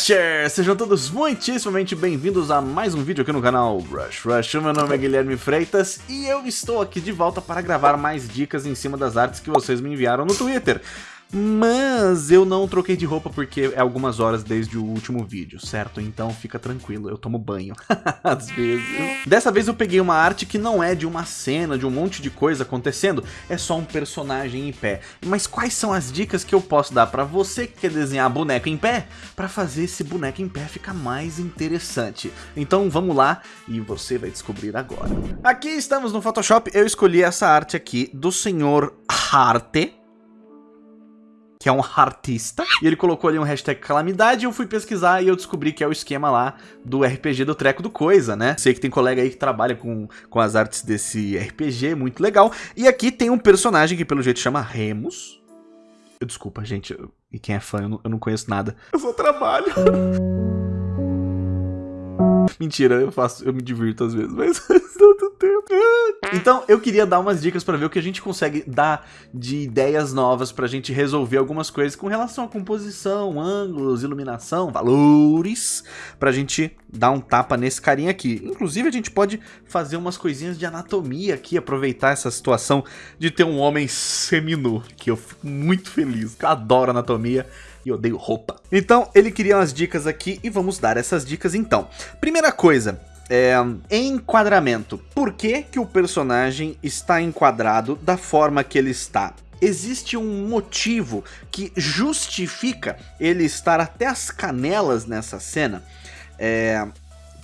Rushers! Sejam todos muitíssimamente bem-vindos a mais um vídeo aqui no canal Rush Rush. Meu nome é Guilherme Freitas e eu estou aqui de volta para gravar mais dicas em cima das artes que vocês me enviaram no Twitter. Mas eu não troquei de roupa porque é algumas horas desde o último vídeo, certo? Então fica tranquilo, eu tomo banho, às vezes. Dessa vez eu peguei uma arte que não é de uma cena, de um monte de coisa acontecendo, é só um personagem em pé. Mas quais são as dicas que eu posso dar pra você que quer desenhar boneco em pé, pra fazer esse boneco em pé ficar mais interessante? Então vamos lá e você vai descobrir agora. Aqui estamos no Photoshop, eu escolhi essa arte aqui do senhor Harte, que é um artista, e ele colocou ali um hashtag calamidade, e eu fui pesquisar e eu descobri que é o esquema lá do RPG do Treco do Coisa, né? Sei que tem colega aí que trabalha com, com as artes desse RPG, muito legal. E aqui tem um personagem que pelo jeito chama Remus. Desculpa, gente, e quem é fã, eu não, eu não conheço nada. Eu só trabalho. Mentira, eu faço, eu me divirto às vezes, mas Então, eu queria dar umas dicas para ver o que a gente consegue dar de ideias novas pra gente resolver algumas coisas com relação à composição, ângulos, iluminação, valores, pra gente dar um tapa nesse carinha aqui. Inclusive, a gente pode fazer umas coisinhas de anatomia aqui, aproveitar essa situação de ter um homem seminu, que eu fico muito feliz, eu adoro anatomia e odeio roupa. Então, ele queria umas dicas aqui e vamos dar essas dicas então. Primeira coisa, é, enquadramento. Por que, que o personagem está enquadrado da forma que ele está? Existe um motivo que justifica ele estar até as canelas nessa cena? É,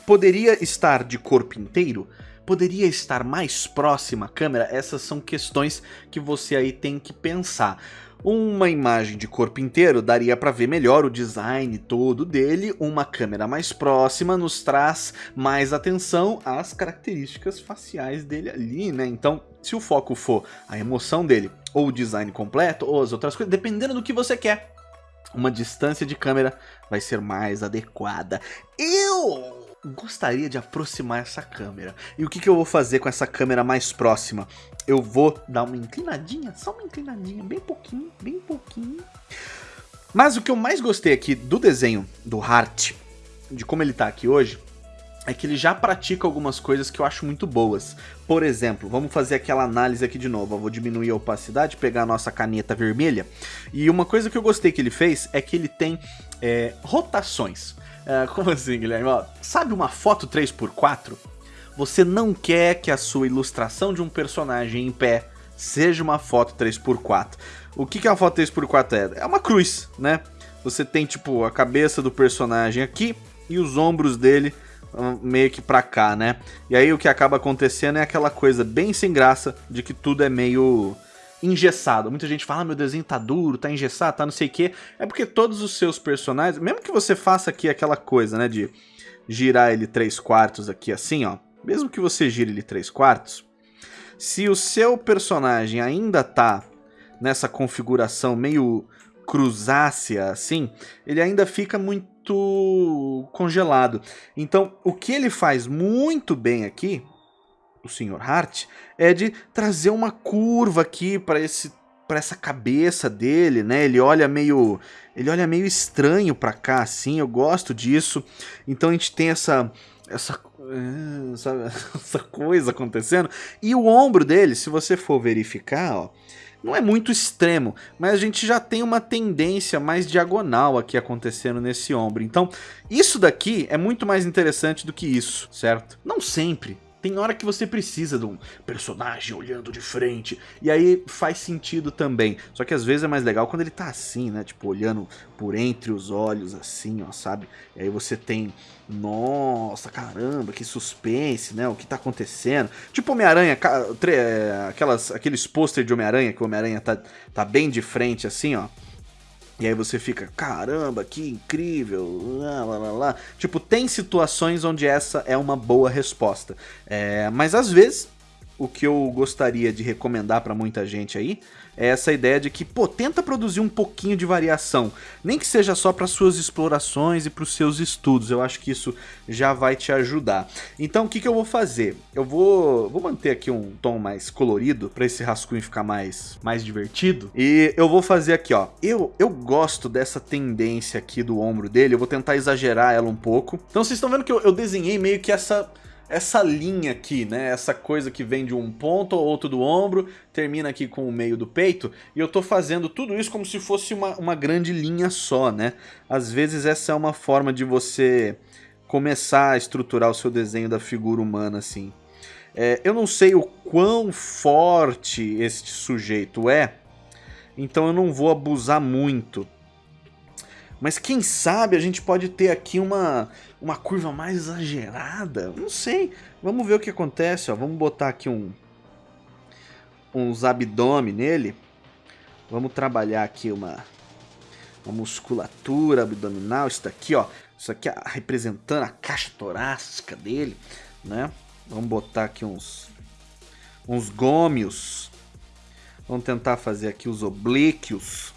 poderia estar de corpo inteiro? Poderia estar mais próxima à câmera? Essas são questões que você aí tem que pensar. Uma imagem de corpo inteiro daria para ver melhor o design todo dele, uma câmera mais próxima nos traz mais atenção às características faciais dele ali, né? Então, se o foco for a emoção dele, ou o design completo, ou as outras coisas, dependendo do que você quer, uma distância de câmera vai ser mais adequada. Eu gostaria de aproximar essa câmera. E o que, que eu vou fazer com essa câmera mais próxima? Eu vou dar uma inclinadinha, só uma inclinadinha, bem pouquinho, bem pouquinho. Mas o que eu mais gostei aqui do desenho do Hart, de como ele tá aqui hoje, é que ele já pratica algumas coisas que eu acho muito boas. Por exemplo, vamos fazer aquela análise aqui de novo. Eu vou diminuir a opacidade, pegar a nossa caneta vermelha. E uma coisa que eu gostei que ele fez é que ele tem é, rotações. É, como assim, Guilherme? Ó, sabe uma foto 3x4? Você não quer que a sua ilustração de um personagem em pé seja uma foto 3x4. O que, que a foto 3x4 é? É uma cruz, né? Você tem, tipo, a cabeça do personagem aqui e os ombros dele hum, meio que pra cá, né? E aí o que acaba acontecendo é aquela coisa bem sem graça de que tudo é meio engessado. Muita gente fala, ah, meu desenho tá duro, tá engessado, tá não sei o quê. É porque todos os seus personagens, mesmo que você faça aqui aquela coisa, né, de girar ele 3 quartos aqui assim, ó. Mesmo que você gire ele 3 quartos, se o seu personagem ainda tá nessa configuração meio cruzácea assim, ele ainda fica muito congelado. Então, o que ele faz muito bem aqui o Sr. Hart é de trazer uma curva aqui para esse para essa cabeça dele, né? Ele olha meio ele olha meio estranho para cá assim, eu gosto disso. Então a gente tem essa essa essa, essa coisa acontecendo e o ombro dele, se você for verificar, ó, não é muito extremo, mas a gente já tem uma tendência mais diagonal aqui acontecendo nesse ombro. Então, isso daqui é muito mais interessante do que isso, certo? Não sempre, tem hora que você precisa de um personagem olhando de frente, e aí faz sentido também. Só que às vezes é mais legal quando ele tá assim, né? Tipo, olhando por entre os olhos, assim, ó, sabe? E aí você tem, nossa, caramba, que suspense, né? O que tá acontecendo? Tipo Homem-Aranha, é, aquelas, aqueles pôster de Homem-Aranha, que o Homem-Aranha tá, tá bem de frente, assim, ó. E aí você fica, caramba, que incrível, lá, lá, lá, lá. Tipo, tem situações onde essa é uma boa resposta. É, mas às vezes o que eu gostaria de recomendar para muita gente aí é essa ideia de que, pô, tenta produzir um pouquinho de variação, nem que seja só para suas explorações e para os seus estudos. Eu acho que isso já vai te ajudar. Então, o que, que eu vou fazer? Eu vou, vou manter aqui um tom mais colorido para esse rascunho ficar mais, mais divertido. E eu vou fazer aqui, ó. Eu, eu gosto dessa tendência aqui do ombro dele. Eu vou tentar exagerar ela um pouco. Então, vocês estão vendo que eu, eu desenhei meio que essa essa linha aqui, né? Essa coisa que vem de um ponto ou outro do ombro, termina aqui com o meio do peito, e eu tô fazendo tudo isso como se fosse uma, uma grande linha só, né? Às vezes essa é uma forma de você começar a estruturar o seu desenho da figura humana, assim. É, eu não sei o quão forte este sujeito é, então eu não vou abusar muito. Mas quem sabe a gente pode ter aqui uma, uma curva mais exagerada. Não sei. Vamos ver o que acontece. Ó. Vamos botar aqui um, uns abdômen nele. Vamos trabalhar aqui uma, uma musculatura abdominal. Isso daqui, ó. Isso aqui representando a caixa torácica dele, né? Vamos botar aqui uns, uns gômios. Vamos tentar fazer aqui os oblíquos.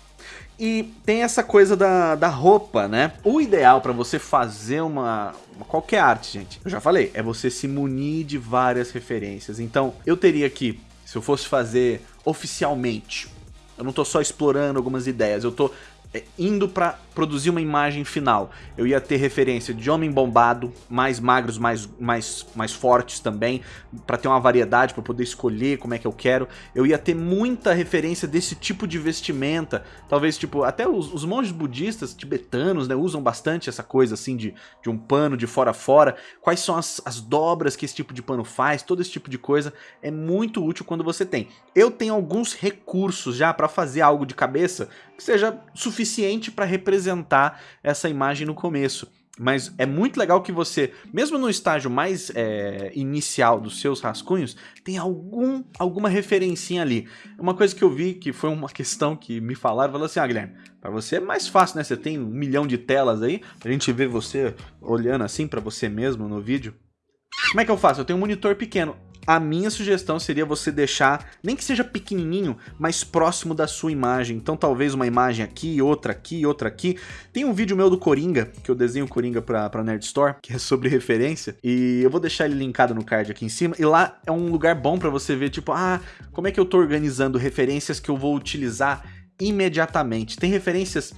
E tem essa coisa da, da roupa, né? O ideal para você fazer uma, uma, qualquer arte, gente, eu já falei, é você se munir de várias referências. Então, eu teria aqui, se eu fosse fazer oficialmente, eu não tô só explorando algumas ideias, eu tô é, indo para produzir uma imagem final. Eu ia ter referência de homem bombado, mais magros, mais, mais, mais fortes também, para ter uma variedade, para poder escolher como é que eu quero. Eu ia ter muita referência desse tipo de vestimenta, talvez tipo, até os, os monges budistas tibetanos, né, usam bastante essa coisa assim de, de um pano de fora a fora. Quais são as, as dobras que esse tipo de pano faz, todo esse tipo de coisa é muito útil quando você tem. Eu tenho alguns recursos já para fazer algo de cabeça que seja suficiente para representar essa imagem no começo. Mas é muito legal que você, mesmo no estágio mais é, inicial dos seus rascunhos, tem algum, alguma referencinha ali. Uma coisa que eu vi, que foi uma questão que me falaram, falou assim, ah Guilherme, para você é mais fácil, né? Você tem um milhão de telas aí, a gente vê você olhando assim para você mesmo no vídeo. Como é que eu faço? Eu tenho um monitor pequeno a minha sugestão seria você deixar, nem que seja pequenininho, mais próximo da sua imagem. Então talvez uma imagem aqui, outra aqui, outra aqui. Tem um vídeo meu do Coringa, que eu desenho Coringa pra, pra Nerd Store, que é sobre referência. E eu vou deixar ele linkado no card aqui em cima. E lá é um lugar bom pra você ver, tipo, ah, como é que eu tô organizando referências que eu vou utilizar imediatamente. Tem referências...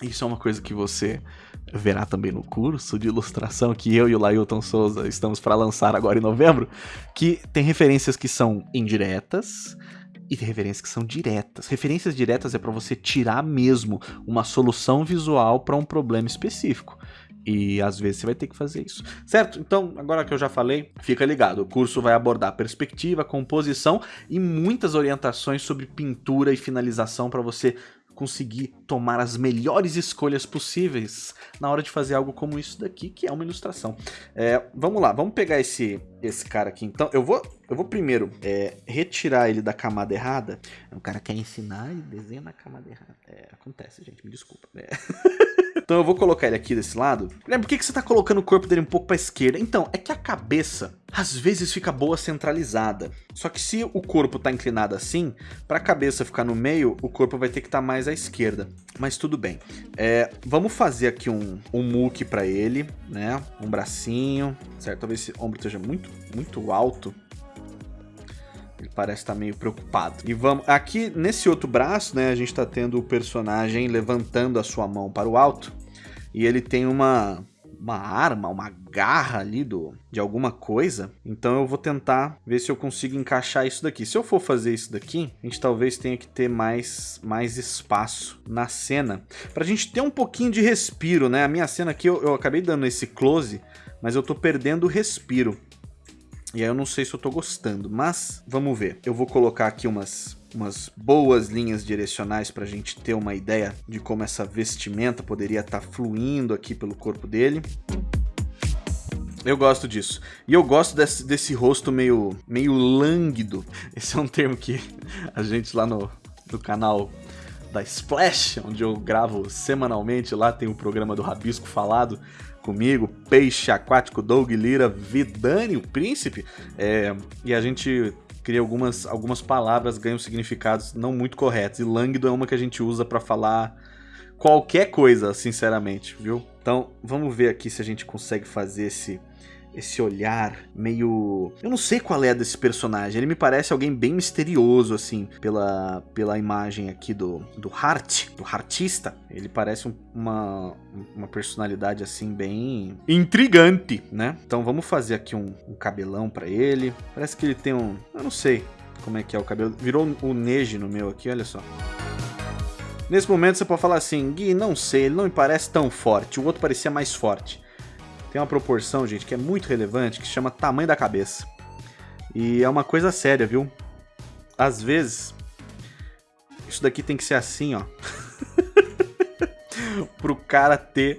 Isso é uma coisa que você verá também no curso de ilustração que eu e o Lailton Souza estamos para lançar agora em novembro, que tem referências que são indiretas e tem referências que são diretas. Referências diretas é para você tirar mesmo uma solução visual para um problema específico. E às vezes você vai ter que fazer isso. Certo? Então, agora que eu já falei, fica ligado. O curso vai abordar perspectiva, composição e muitas orientações sobre pintura e finalização para você conseguir tomar as melhores escolhas possíveis na hora de fazer algo como isso daqui, que é uma ilustração. É, vamos lá, vamos pegar esse, esse cara aqui então. Eu vou, eu vou primeiro é, retirar ele da camada errada. O cara quer ensinar e desenha na camada errada. É, acontece, gente, me desculpa. É. Então eu vou colocar ele aqui desse lado. Por que, que você tá colocando o corpo dele um pouco pra esquerda? Então, é que a cabeça às vezes fica boa centralizada. Só que se o corpo tá inclinado assim, para a cabeça ficar no meio, o corpo vai ter que estar tá mais à esquerda. Mas tudo bem. É, vamos fazer aqui um, um muque para ele, né? Um bracinho, certo? Talvez esse ombro esteja muito, muito alto. Ele parece estar tá meio preocupado. E vamos... Aqui, nesse outro braço, né? A gente tá tendo o personagem levantando a sua mão para o alto. E ele tem uma, uma arma, uma garra ali do, de alguma coisa. Então eu vou tentar ver se eu consigo encaixar isso daqui. Se eu for fazer isso daqui, a gente talvez tenha que ter mais, mais espaço na cena. Pra gente ter um pouquinho de respiro, né? A minha cena aqui, eu, eu acabei dando esse close, mas eu tô perdendo o respiro. E aí eu não sei se eu tô gostando, mas vamos ver. Eu vou colocar aqui umas, umas boas linhas direcionais para a gente ter uma ideia de como essa vestimenta poderia estar tá fluindo aqui pelo corpo dele. Eu gosto disso. E eu gosto desse, desse rosto meio, meio lânguido. Esse é um termo que a gente lá no, no canal da Splash, onde eu gravo semanalmente, lá tem o programa do Rabisco Falado, comigo, Peixe Aquático, Doug Lira, Vidani, o Príncipe, é, e a gente cria algumas, algumas palavras, ganham significados não muito corretos. E lânguido é uma que a gente usa para falar qualquer coisa, sinceramente, viu? Então, vamos ver aqui se a gente consegue fazer esse esse olhar meio... Eu não sei qual é desse personagem, ele me parece alguém bem misterioso, assim, pela, pela imagem aqui do, do Hart, do Hartista. Ele parece um, uma, uma personalidade, assim, bem intrigante, né? Então vamos fazer aqui um, um cabelão pra ele. Parece que ele tem um... Eu não sei como é que é o cabelo. Virou o Neji no meu aqui, olha só. Nesse momento você pode falar assim, Gui, não sei, ele não me parece tão forte, o outro parecia mais forte tem uma proporção, gente, que é muito relevante, que chama tamanho da cabeça. E é uma coisa séria, viu? Às vezes, isso daqui tem que ser assim, ó. pro cara ter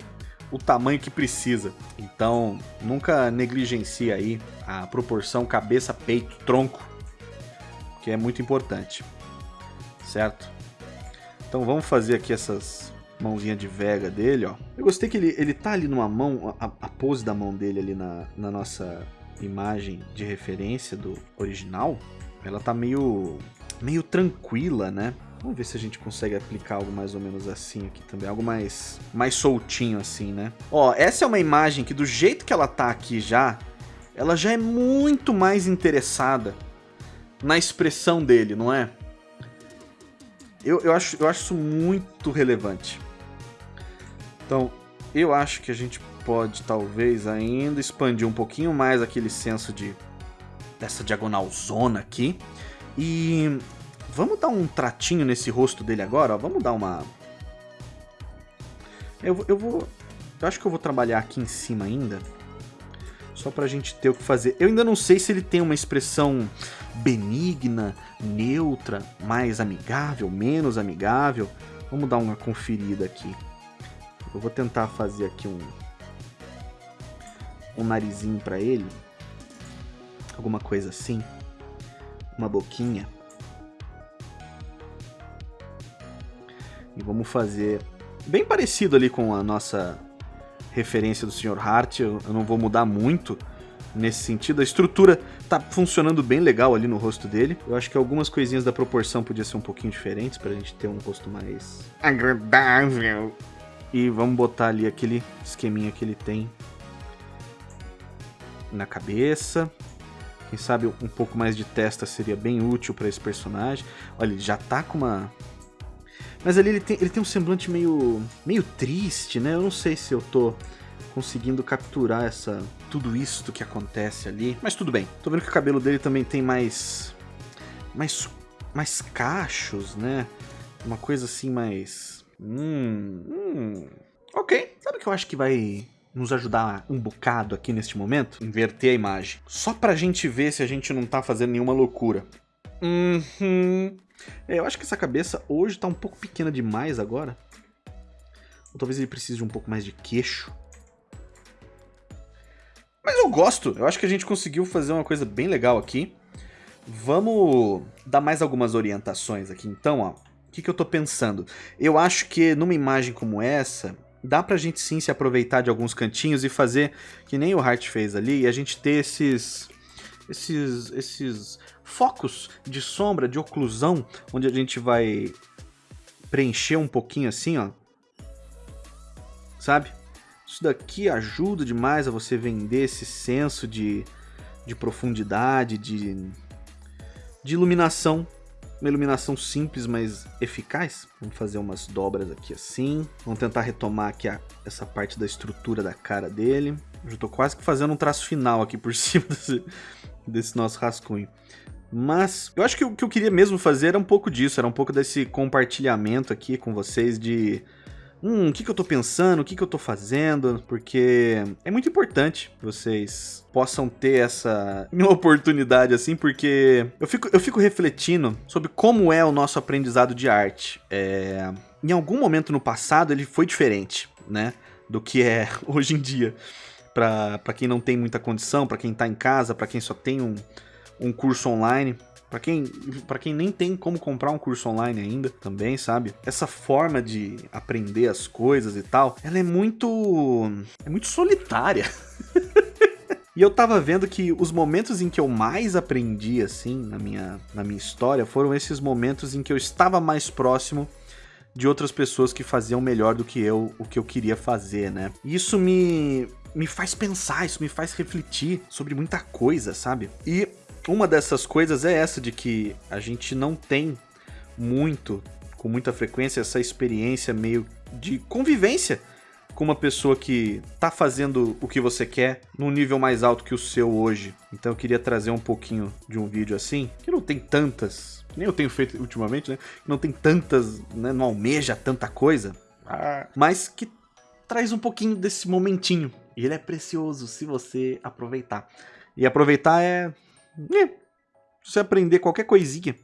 o tamanho que precisa. Então, nunca negligencie aí a proporção cabeça, peito, tronco, que é muito importante. Certo? Então vamos fazer aqui essas mãozinha de Vega dele, ó. Eu gostei que ele, ele tá ali numa mão, a, a pose da mão dele ali na, na nossa imagem de referência do original, ela tá meio, meio tranquila, né? Vamos ver se a gente consegue aplicar algo mais ou menos assim aqui também. Algo mais, mais soltinho assim, né? Ó, essa é uma imagem que do jeito que ela tá aqui já, ela já é muito mais interessada na expressão dele, não é? Eu, eu, acho, eu acho isso muito relevante. Então, eu acho que a gente pode talvez ainda expandir um pouquinho mais aquele senso de dessa diagonal zona aqui. E vamos dar um tratinho nesse rosto dele agora, ó. Vamos dar uma... Eu, eu vou... Eu acho que eu vou trabalhar aqui em cima ainda. Só pra gente ter o que fazer. Eu ainda não sei se ele tem uma expressão benigna, neutra, mais amigável, menos amigável. Vamos dar uma conferida aqui. Eu vou tentar fazer aqui um, um narizinho para ele. Alguma coisa assim. Uma boquinha. E vamos fazer bem parecido ali com a nossa referência do Sr. Hart. Eu, eu não vou mudar muito nesse sentido. A estrutura tá funcionando bem legal ali no rosto dele. Eu acho que algumas coisinhas da proporção podiam ser um pouquinho diferentes pra gente ter um rosto mais agradável. E vamos botar ali aquele esqueminha que ele tem na cabeça. Quem sabe um pouco mais de testa seria bem útil para esse personagem. Olha, ele já tá com uma... Mas ali ele tem, ele tem um semblante meio, meio triste, né? Eu não sei se eu tô conseguindo capturar essa tudo isso que acontece ali. Mas tudo bem. Tô vendo que o cabelo dele também tem mais... Mais, mais cachos, né? Uma coisa assim mais Hum, hum. Ok. Sabe o que eu acho que vai nos ajudar um bocado aqui neste momento? Inverter a imagem. Só pra gente ver se a gente não tá fazendo nenhuma loucura. Uhum. É, eu acho que essa cabeça hoje tá um pouco pequena demais agora. Ou talvez ele precise de um pouco mais de queixo. Mas eu gosto. Eu acho que a gente conseguiu fazer uma coisa bem legal aqui. Vamos dar mais algumas orientações aqui. Então, ó. O que, que eu tô pensando? Eu acho que numa imagem como essa, dá pra gente sim se aproveitar de alguns cantinhos e fazer que nem o Hart fez ali, e a gente ter esses, esses, esses focos de sombra, de oclusão, onde a gente vai preencher um pouquinho assim, ó. Sabe? Isso daqui ajuda demais a você vender esse senso de, de profundidade, de, de iluminação uma iluminação simples, mas eficaz. Vamos fazer umas dobras aqui assim. Vamos tentar retomar aqui a, essa parte da estrutura da cara dele. Eu já tô quase que fazendo um traço final aqui por cima desse, desse nosso rascunho. Mas eu acho que o que eu queria mesmo fazer era um pouco disso, era um pouco desse compartilhamento aqui com vocês de hum, o que, que eu tô pensando, o que, que eu tô fazendo, porque é muito importante vocês possam ter essa oportunidade assim, porque eu fico, eu fico refletindo sobre como é o nosso aprendizado de arte. É... Em algum momento no passado ele foi diferente, né, do que é hoje em dia. Para quem não tem muita condição, para quem tá em casa, para quem só tem um, um curso online. Para quem, pra quem nem tem como comprar um curso online ainda, também, sabe? Essa forma de aprender as coisas e tal, ela é muito... é muito solitária. E eu tava vendo que os momentos em que eu mais aprendi, assim, na minha, na minha história, foram esses momentos em que eu estava mais próximo de outras pessoas que faziam melhor do que eu o que eu queria fazer, né? E isso me, me faz pensar, isso me faz refletir sobre muita coisa, sabe? E uma dessas coisas é essa de que a gente não tem muito, com muita frequência, essa experiência meio de convivência com uma pessoa que tá fazendo o que você quer num nível mais alto que o seu hoje. Então eu queria trazer um pouquinho de um vídeo assim, que não tem tantas, nem eu tenho feito ultimamente, né? Não tem tantas, né? Não almeja tanta coisa, ah. mas que traz um pouquinho desse momentinho. E ele é precioso se você aproveitar. E aproveitar é é, você aprender qualquer coisinha,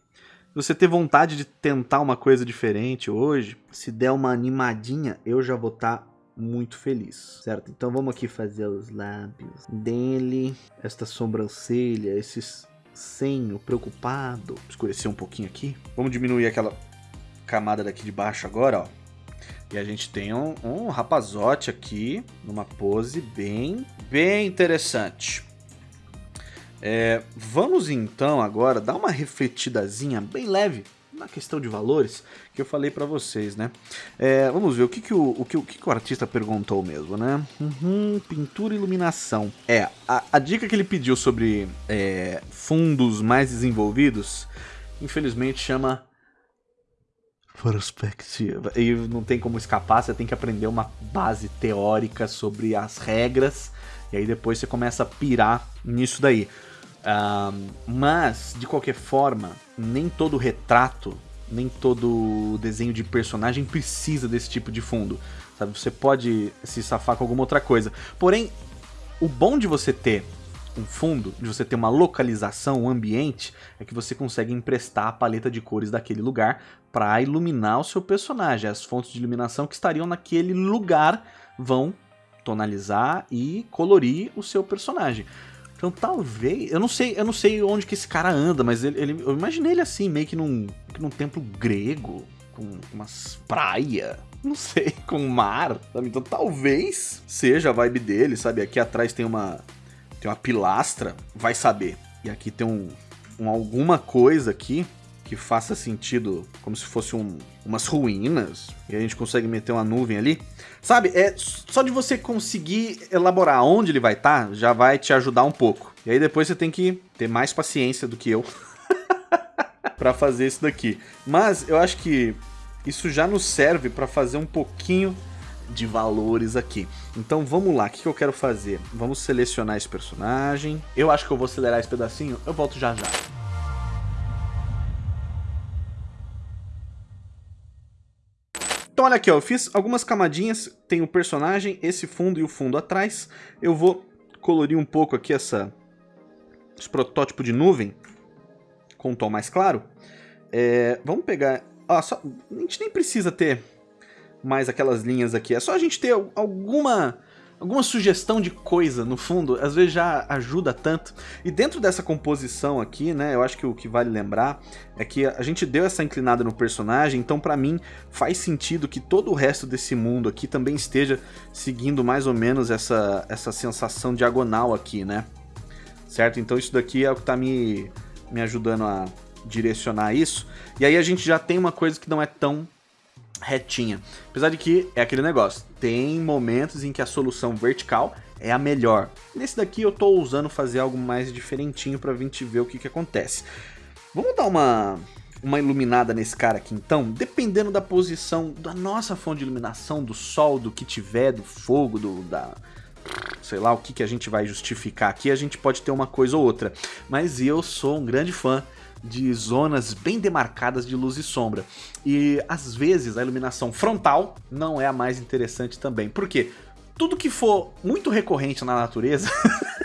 você ter vontade de tentar uma coisa diferente hoje, se der uma animadinha, eu já vou estar tá muito feliz, certo? Então vamos aqui fazer os lábios dele, esta sobrancelha, esses senho preocupado. Escurecer um pouquinho aqui. Vamos diminuir aquela camada daqui de baixo agora, ó. E a gente tem um, um rapazote aqui, numa pose bem, bem interessante. É, vamos então agora dar uma refletidazinha bem leve na questão de valores que eu falei para vocês, né? É, vamos ver o que que o, o, que, o que, o artista perguntou mesmo, né? Uhum, pintura e iluminação. É, a, a, dica que ele pediu sobre é, fundos mais desenvolvidos, infelizmente chama perspectiva. E não tem como escapar, você tem que aprender uma base teórica sobre as regras, e aí depois você começa a pirar nisso daí. Mas, de qualquer forma, nem todo retrato, nem todo desenho de personagem precisa desse tipo de fundo. Sabe? Você pode se safar com alguma outra coisa. Porém, o bom de você ter um fundo, de você ter uma localização, um ambiente, é que você consegue emprestar a paleta de cores daquele lugar para iluminar o seu personagem. As fontes de iluminação que estariam naquele lugar vão tonalizar e colorir o seu personagem. Então talvez. Eu não sei, eu não sei onde que esse cara anda, mas ele, ele eu imaginei ele assim, meio que num, num templo grego, com umas praias. Não sei, com mar, sabe? Então talvez seja a vibe dele, sabe? Aqui atrás tem uma. Tem uma pilastra, vai saber. E aqui tem um, um alguma coisa aqui que faça sentido, como se fosse um, umas ruínas, e a gente consegue meter uma nuvem ali. Sabe, é só de você conseguir elaborar onde ele vai estar, tá, já vai te ajudar um pouco. E aí depois você tem que ter mais paciência do que eu para fazer isso daqui. Mas eu acho que isso já nos serve para fazer um pouquinho de valores aqui. Então vamos lá, o que, que eu quero fazer? Vamos selecionar esse personagem. Eu acho que eu vou acelerar esse pedacinho, eu volto já já. Então olha aqui, ó, eu fiz algumas camadinhas, tem o personagem, esse fundo e o fundo atrás. Eu vou colorir um pouco aqui essa, esse protótipo de nuvem com um tom mais claro. É, vamos pegar... Ó, só, a gente nem precisa ter mais aquelas linhas aqui, é só a gente ter alguma alguma sugestão de coisa no fundo, às vezes já ajuda tanto. E dentro dessa composição aqui, né, eu acho que o que vale lembrar é que a gente deu essa inclinada no personagem, então para mim faz sentido que todo o resto desse mundo aqui também esteja seguindo mais ou menos essa, essa sensação diagonal aqui, né? Certo? Então isso daqui é o que tá me, me ajudando a direcionar isso. E aí a gente já tem uma coisa que não é tão retinha. Apesar de que é aquele negócio, tem momentos em que a solução vertical é a melhor. Nesse daqui eu estou usando fazer algo mais diferentinho para a gente ver o que, que acontece. Vamos dar uma, uma iluminada nesse cara aqui então, dependendo da posição da nossa fonte de iluminação, do sol, do que tiver, do fogo, do da sei lá o que, que a gente vai justificar aqui, a gente pode ter uma coisa ou outra. Mas eu sou um grande fã de zonas bem demarcadas de luz e sombra. E às vezes a iluminação frontal não é a mais interessante também. Por quê? Tudo que for muito recorrente na natureza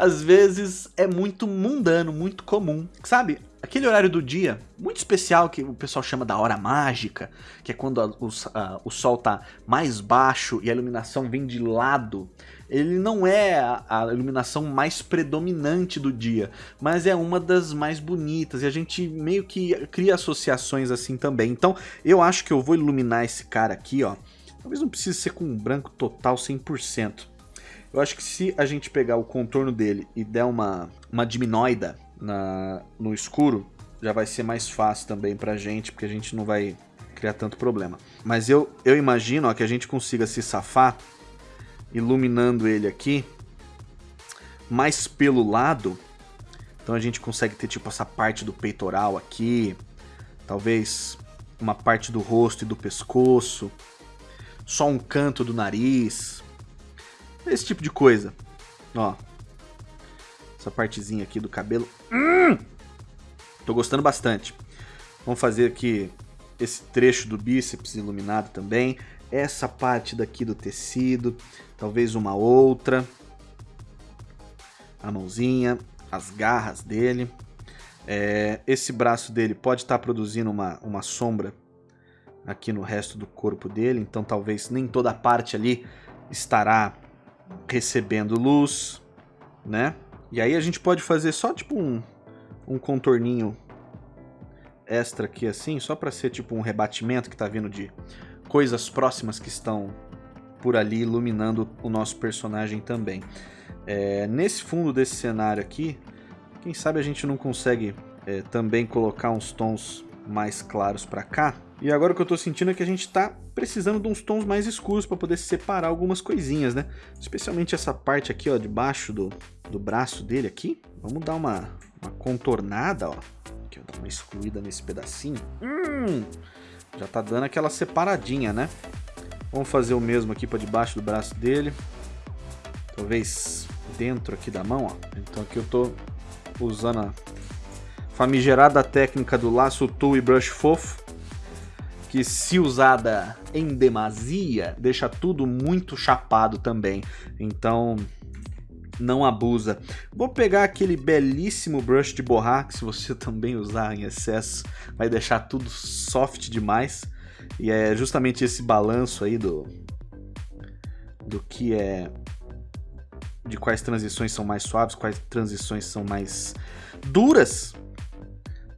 às vezes é muito mundano, muito comum. Sabe, aquele horário do dia muito especial que o pessoal chama da hora mágica, que é quando a, o, a, o sol tá mais baixo e a iluminação vem de lado ele não é a, iluminação mais predominante do dia, mas é uma das mais bonitas, e a gente meio que cria associações assim também. Então, eu acho que eu vou iluminar esse cara aqui, ó. Talvez não precise ser com branco total 100%. Eu acho que se a gente pegar o contorno dele e der uma, uma diminuída na, no escuro, já vai ser mais fácil também pra gente, porque a gente não vai criar tanto problema. Mas eu, eu imagino ó, que a gente consiga se safar iluminando ele aqui mais pelo lado. Então a gente consegue ter tipo essa parte do peitoral aqui, talvez uma parte do rosto e do pescoço, só um canto do nariz, esse tipo de coisa. Ó, essa partezinha aqui do cabelo. Hum! Tô gostando bastante. Vamos fazer aqui esse trecho do bíceps iluminado também. Essa parte daqui do tecido, talvez uma outra. A mãozinha, as garras dele. É, esse braço dele pode estar tá produzindo uma, uma sombra aqui no resto do corpo dele, então talvez nem toda a parte ali estará recebendo luz, né? E aí a gente pode fazer só tipo um, um contorninho extra aqui assim, só para ser tipo um rebatimento que tá vindo de coisas próximas que estão por ali iluminando o nosso personagem também. É, nesse fundo desse cenário aqui, quem sabe a gente não consegue é, também colocar uns tons mais claros para cá. E agora o que eu tô sentindo é que a gente tá precisando de uns tons mais escuros para poder separar algumas coisinhas, né? Especialmente essa parte aqui, ó, debaixo do, do braço dele aqui. Vamos dar uma, uma contornada, ó. Aqui, eu dar uma excluída nesse pedacinho. Hum, já tá dando aquela separadinha, né? Vamos fazer o mesmo aqui para debaixo do braço dele. Talvez dentro aqui da mão, ó. Então aqui eu tô usando a famigerada técnica do laço tool e brush fofo. Que se usada em demasia, deixa tudo muito chapado também. Então não abusa. Vou pegar aquele belíssimo brush de borrar, que se você também usar em excesso, vai deixar tudo soft demais. E é justamente esse balanço aí do, do que é de quais transições são mais suaves, quais transições são mais duras,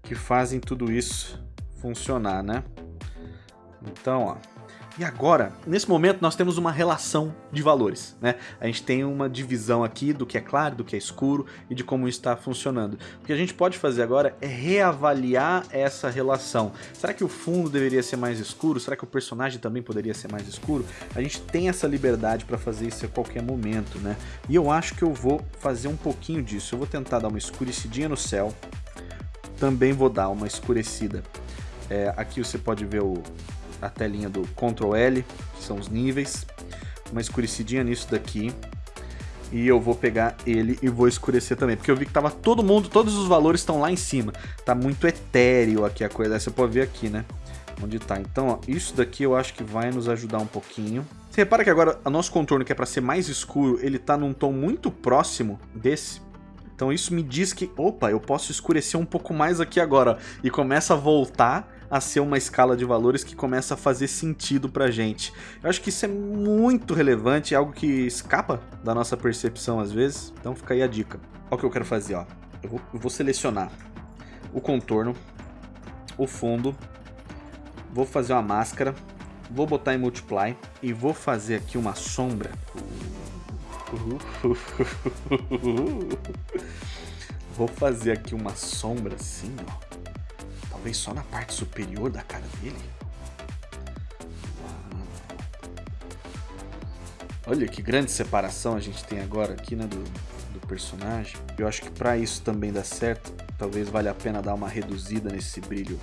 que fazem tudo isso funcionar, né? Então, ó, e agora, nesse momento, nós temos uma relação de valores, né? A gente tem uma divisão aqui do que é claro, do que é escuro e de como está funcionando. O que a gente pode fazer agora é reavaliar essa relação. Será que o fundo deveria ser mais escuro? Será que o personagem também poderia ser mais escuro? A gente tem essa liberdade para fazer isso a qualquer momento, né? E eu acho que eu vou fazer um pouquinho disso. Eu vou tentar dar uma escurecidinha no céu. Também vou dar uma escurecida. É, aqui você pode ver o, a telinha do Ctrl L, que são os níveis, uma escurecidinha nisso daqui. E eu vou pegar ele e vou escurecer também, porque eu vi que tava todo mundo, todos os valores estão lá em cima. Tá muito etéreo aqui a coisa, você pode ver aqui, né? Onde tá. Então, ó, isso daqui eu acho que vai nos ajudar um pouquinho. Você repara que agora o nosso contorno, que é para ser mais escuro, ele tá num tom muito próximo desse. Então isso me diz que, opa, eu posso escurecer um pouco mais aqui agora. E começa a voltar a ser uma escala de valores que começa a fazer sentido pra gente. Eu acho que isso é muito relevante, é algo que escapa da nossa percepção às vezes, então fica aí a dica. Olha o que eu quero fazer, ó. Eu vou, eu vou selecionar o contorno, o fundo, vou fazer uma máscara, vou botar em multiply e vou fazer aqui uma sombra. Vou fazer aqui uma sombra assim, ó. Talvez só na parte superior da cara dele? Olha que grande separação a gente tem agora aqui, né, do, do personagem. Eu acho que para isso também dar certo, talvez valha a pena dar uma reduzida nesse brilho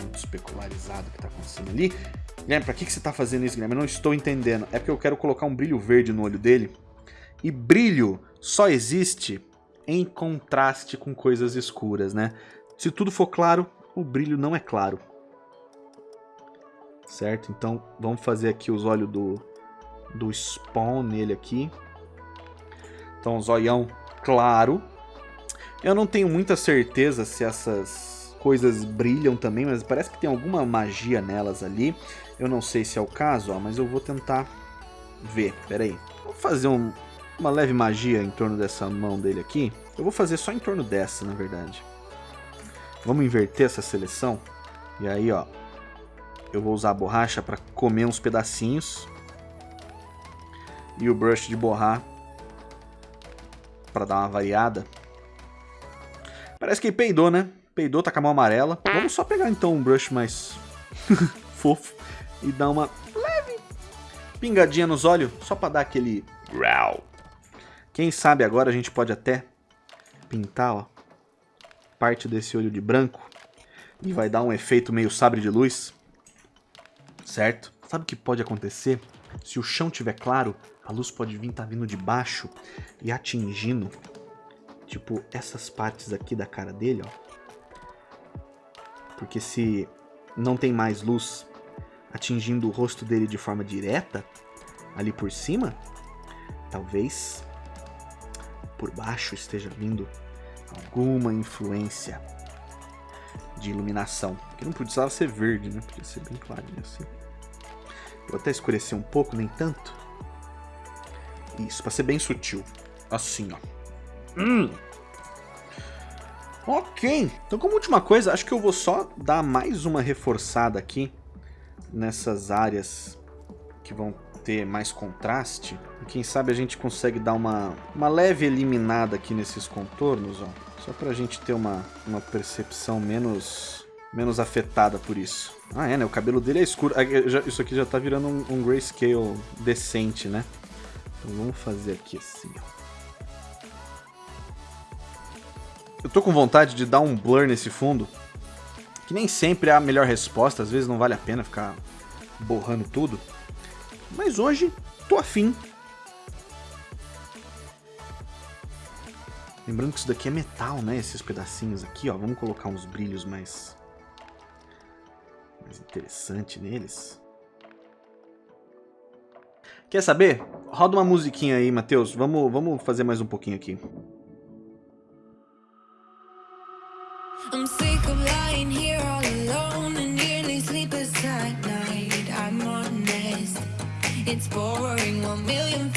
muito especularizado que tá acontecendo ali. Guilherme, pra que, que você tá fazendo isso, Guilherme? Eu não estou entendendo. É porque eu quero colocar um brilho verde no olho dele. E brilho só existe em contraste com coisas escuras, né? Se tudo for claro, o brilho não é claro. Certo? Então vamos fazer aqui os olhos do, do Spawn nele aqui. Então, zoião claro. Eu não tenho muita certeza se essas coisas brilham também, mas parece que tem alguma magia nelas ali. Eu não sei se é o caso, ó, mas eu vou tentar ver. Pera aí. Vou fazer um, uma leve magia em torno dessa mão dele aqui. Eu vou fazer só em torno dessa, na verdade. Vamos inverter essa seleção. E aí, ó, eu vou usar a borracha para comer uns pedacinhos. e o brush de borrar para dar uma variada. Parece que peidou, né? Peidou, tá com a mão amarela. Vamos só pegar então um brush mais fofo e dar uma leve pingadinha nos olhos, só para dar aquele. Quem sabe agora a gente pode até pintar, ó, parte desse olho de branco e vai dar um efeito meio sabre de luz, certo? Sabe o que pode acontecer? Se o chão tiver claro, a luz pode vir tá vindo de baixo e atingindo, tipo, essas partes aqui da cara dele, ó. Porque se não tem mais luz atingindo o rosto dele de forma direta, ali por cima, talvez por baixo esteja vindo alguma influência de iluminação. Que não precisava ser verde, né? Podia ser bem clarinho assim. Vou até escurecer um pouco, nem tanto. Isso, para ser bem sutil. Assim, ó. Hum. Ok. Então, como última coisa, acho que eu vou só dar mais uma reforçada aqui nessas áreas que vão ter mais contraste. Quem sabe a gente consegue dar uma, uma leve eliminada aqui nesses contornos, ó. Só pra gente ter uma, uma percepção menos, menos afetada por isso. Ah, é, né? O cabelo dele é escuro. Ah, isso aqui já tá virando um, um grayscale decente, né? Então vamos fazer aqui assim, ó. Eu tô com vontade de dar um blur nesse fundo, que nem sempre é a melhor resposta, às vezes não vale a pena ficar borrando tudo. Mas hoje, tô afim. Lembrando que isso daqui é metal, né? Esses pedacinhos aqui, ó. Vamos colocar uns brilhos mais... Mais interessante neles. Quer saber? Roda uma musiquinha aí, Matheus. Vamos, vamos fazer mais um pouquinho aqui. I'm sick of lying here all It's boring. One million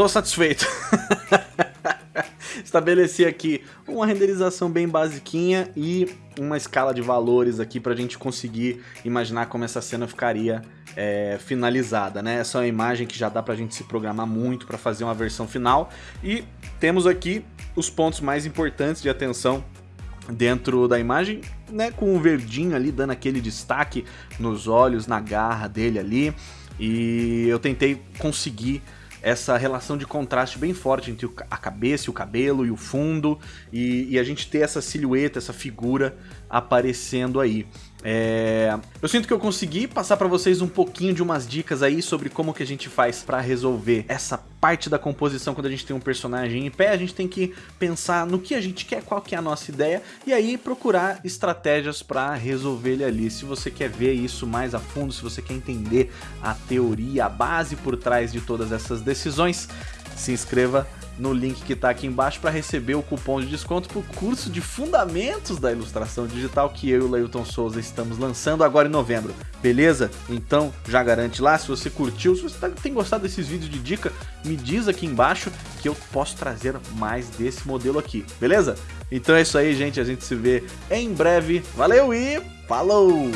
tô satisfeito. Estabeleci aqui uma renderização bem basiquinha e uma escala de valores aqui pra gente conseguir imaginar como essa cena ficaria é, finalizada, né? Essa é uma imagem que já dá pra gente se programar muito para fazer uma versão final. E temos aqui os pontos mais importantes de atenção dentro da imagem, né, com o verdinho ali dando aquele destaque nos olhos, na garra dele ali. E eu tentei conseguir essa relação de contraste bem forte entre a cabeça o cabelo e o fundo, e, e a gente ter essa silhueta, essa figura aparecendo aí. É... Eu sinto que eu consegui passar para vocês um pouquinho de umas dicas aí sobre como que a gente faz para resolver essa parte da composição quando a gente tem um personagem em pé, a gente tem que pensar no que a gente quer, qual que é a nossa ideia, e aí procurar estratégias para resolver ele ali. Se você quer ver isso mais a fundo, se você quer entender a teoria, a base por trás de todas essas decisões, se inscreva no link que está aqui embaixo para receber o cupom de desconto para o curso de Fundamentos da Ilustração Digital que eu e o Leilton Souza estamos lançando agora em novembro, beleza? Então já garante lá, se você curtiu, se você tá, tem gostado desses vídeos de dica, me diz aqui embaixo que eu posso trazer mais desse modelo aqui, beleza? Então é isso aí, gente, a gente se vê em breve, valeu e falou!